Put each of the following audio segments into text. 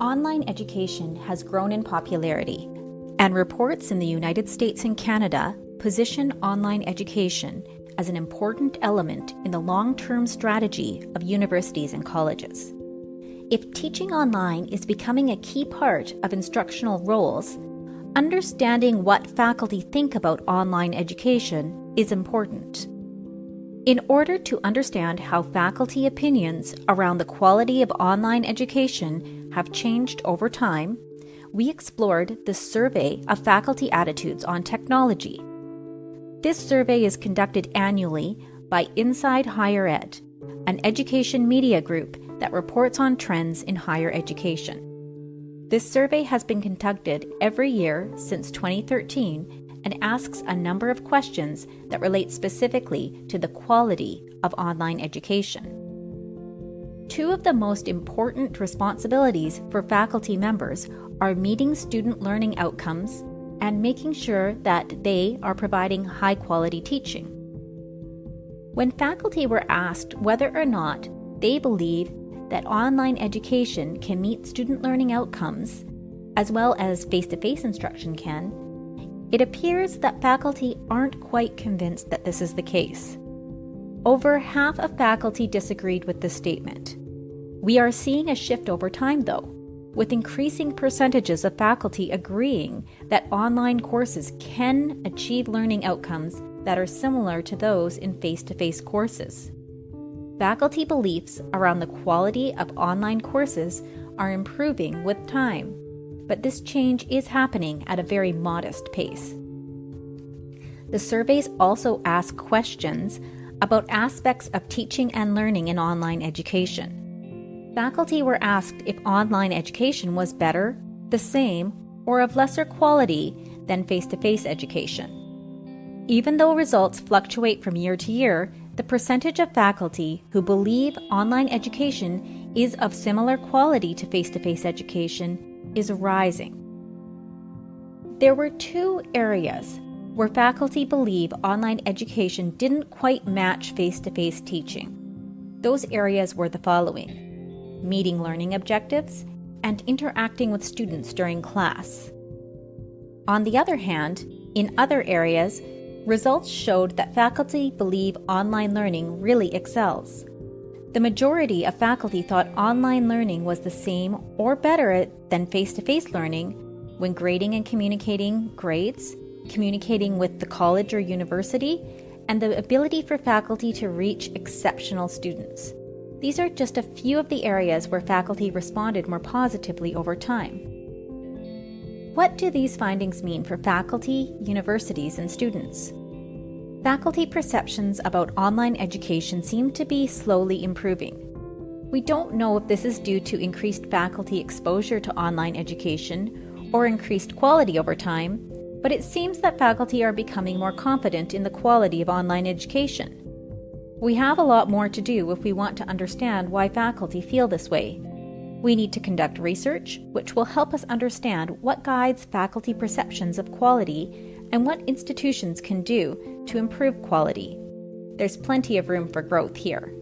Online education has grown in popularity, and reports in the United States and Canada position online education as an important element in the long term strategy of universities and colleges. If teaching online is becoming a key part of instructional roles, understanding what faculty think about online education is important. In order to understand how faculty opinions around the quality of online education have changed over time, we explored the survey of faculty attitudes on technology. This survey is conducted annually by Inside Higher Ed, an education media group that reports on trends in higher education. This survey has been conducted every year since 2013 and asks a number of questions that relate specifically to the quality of online education. Two of the most important responsibilities for faculty members are meeting student learning outcomes and making sure that they are providing high quality teaching. When faculty were asked whether or not they believe that online education can meet student learning outcomes, as well as face to face instruction can, it appears that faculty aren't quite convinced that this is the case. Over half of faculty disagreed with this statement. We are seeing a shift over time, though, with increasing percentages of faculty agreeing that online courses can achieve learning outcomes that are similar to those in face to face courses. Faculty beliefs around the quality of online courses are improving with time but this change is happening at a very modest pace. The surveys also ask questions about aspects of teaching and learning in online education. Faculty were asked if online education was better, the same, or of lesser quality than face to face education. Even though results fluctuate from year to year, the percentage of faculty who believe online education is of similar quality to face to face education is rising. There were two areas where faculty believe online education didn't quite match face to face teaching. Those areas were the following meeting learning objectives and interacting with students during class. On the other hand, in other areas, results showed that faculty believe online learning really excels. The majority of faculty thought online learning was the same or better than face to face learning when grading and communicating grades, communicating with the college or university, and the ability for faculty to reach exceptional students. These are just a few of the areas where faculty responded more positively over time. What do these findings mean for faculty, universities, and students? faculty perceptions about online education seem to be slowly improving. We don't know if this is due to increased faculty exposure to online education or increased quality over time, but it seems that faculty are becoming more confident in the quality of online education. We have a lot more to do if we want to understand why faculty feel this way. We need to conduct research, which will help us understand what guides faculty perceptions of quality and what institutions can do to improve quality. There's plenty of room for growth here.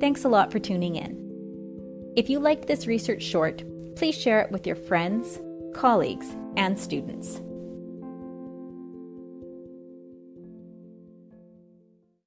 Thanks a lot for tuning in. If you liked this research short, please share it with your friends, colleagues, and students.